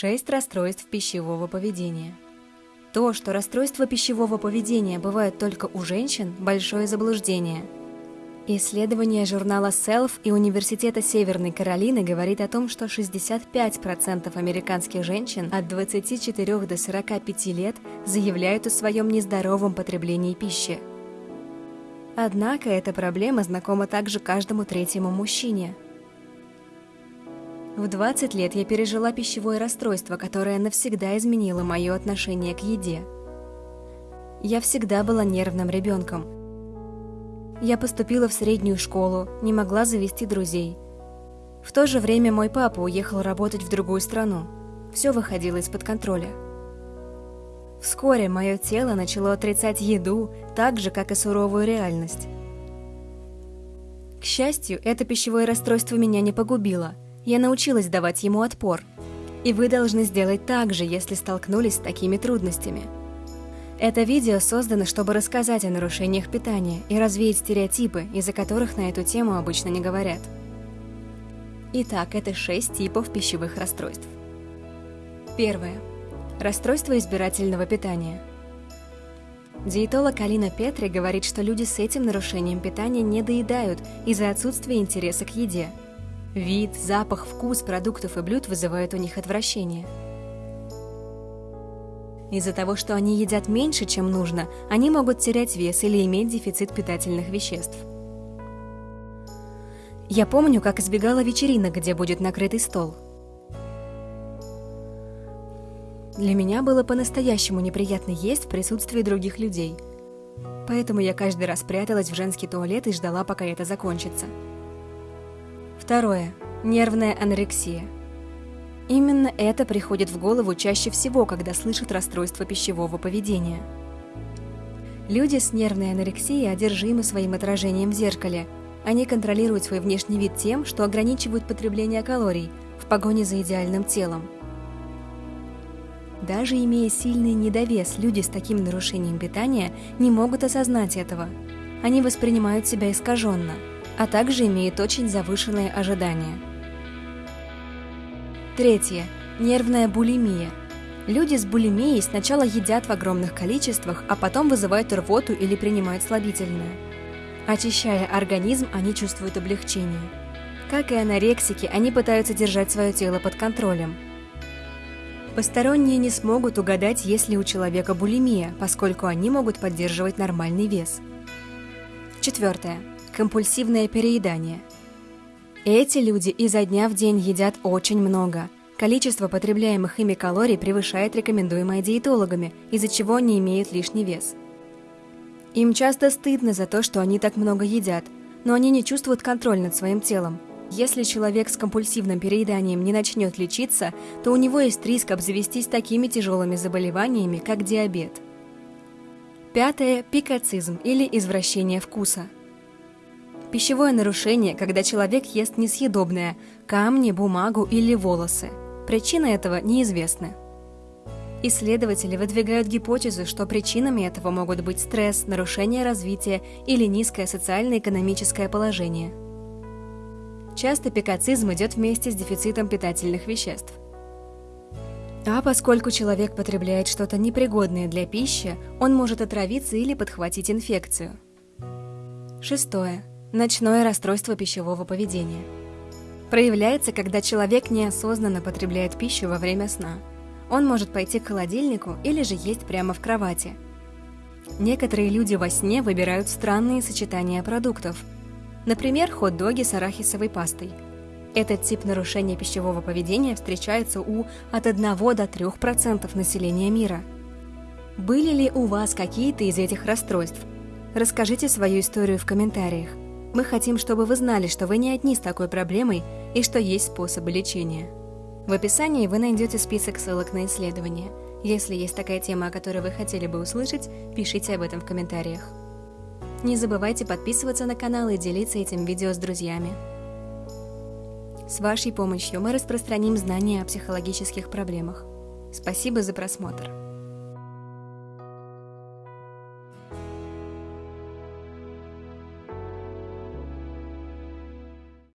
6 расстройств пищевого поведения. То, что расстройства пищевого поведения бывают только у женщин – большое заблуждение. Исследование журнала Self и Университета Северной Каролины говорит о том, что 65% американских женщин от 24 до 45 лет заявляют о своем нездоровом потреблении пищи. Однако эта проблема знакома также каждому третьему мужчине – в 20 лет я пережила пищевое расстройство, которое навсегда изменило мое отношение к еде. Я всегда была нервным ребенком. Я поступила в среднюю школу, не могла завести друзей. В то же время мой папа уехал работать в другую страну. Все выходило из-под контроля. Вскоре мое тело начало отрицать еду, так же, как и суровую реальность. К счастью, это пищевое расстройство меня не погубило – я научилась давать ему отпор. И вы должны сделать так же, если столкнулись с такими трудностями. Это видео создано, чтобы рассказать о нарушениях питания и развеять стереотипы, из-за которых на эту тему обычно не говорят. Итак, это шесть типов пищевых расстройств. Первое. Расстройство избирательного питания. Диетолог Алина Петри говорит, что люди с этим нарушением питания не доедают из-за отсутствия интереса к еде – Вид, запах, вкус продуктов и блюд вызывают у них отвращение. Из-за того, что они едят меньше, чем нужно, они могут терять вес или иметь дефицит питательных веществ. Я помню, как избегала вечеринок, где будет накрытый стол. Для меня было по-настоящему неприятно есть в присутствии других людей. Поэтому я каждый раз пряталась в женский туалет и ждала, пока это закончится. Второе. Нервная анорексия. Именно это приходит в голову чаще всего, когда слышат расстройство пищевого поведения. Люди с нервной анорексией одержимы своим отражением в зеркале. Они контролируют свой внешний вид тем, что ограничивают потребление калорий в погоне за идеальным телом. Даже имея сильный недовес, люди с таким нарушением питания не могут осознать этого. Они воспринимают себя искаженно – а также имеет очень завышенные ожидания. Третье. Нервная булимия. Люди с булимией сначала едят в огромных количествах, а потом вызывают рвоту или принимают слабительное. Очищая организм, они чувствуют облегчение. Как и анорексики, они пытаются держать свое тело под контролем. Посторонние не смогут угадать, есть ли у человека булимия, поскольку они могут поддерживать нормальный вес. Четвертое компульсивное переедание. Эти люди изо дня в день едят очень много. Количество потребляемых ими калорий превышает рекомендуемое диетологами, из-за чего они имеют лишний вес. Им часто стыдно за то, что они так много едят, но они не чувствуют контроль над своим телом. Если человек с компульсивным перееданием не начнет лечиться, то у него есть риск обзавестись такими тяжелыми заболеваниями, как диабет. Пятое – пикацизм или извращение вкуса – Пищевое нарушение, когда человек ест несъедобное – камни, бумагу или волосы. Причины этого неизвестны. Исследователи выдвигают гипотезу, что причинами этого могут быть стресс, нарушение развития или низкое социально-экономическое положение. Часто пикацизм идет вместе с дефицитом питательных веществ. А поскольку человек потребляет что-то непригодное для пищи, он может отравиться или подхватить инфекцию. Шестое. Ночное расстройство пищевого поведения. Проявляется, когда человек неосознанно потребляет пищу во время сна. Он может пойти к холодильнику или же есть прямо в кровати. Некоторые люди во сне выбирают странные сочетания продуктов. Например, хот-доги с арахисовой пастой. Этот тип нарушения пищевого поведения встречается у от 1 до 3% населения мира. Были ли у вас какие-то из этих расстройств? Расскажите свою историю в комментариях. Мы хотим, чтобы вы знали, что вы не одни с такой проблемой и что есть способы лечения. В описании вы найдете список ссылок на исследования. Если есть такая тема, о которой вы хотели бы услышать, пишите об этом в комментариях. Не забывайте подписываться на канал и делиться этим видео с друзьями. С вашей помощью мы распространим знания о психологических проблемах. Спасибо за просмотр.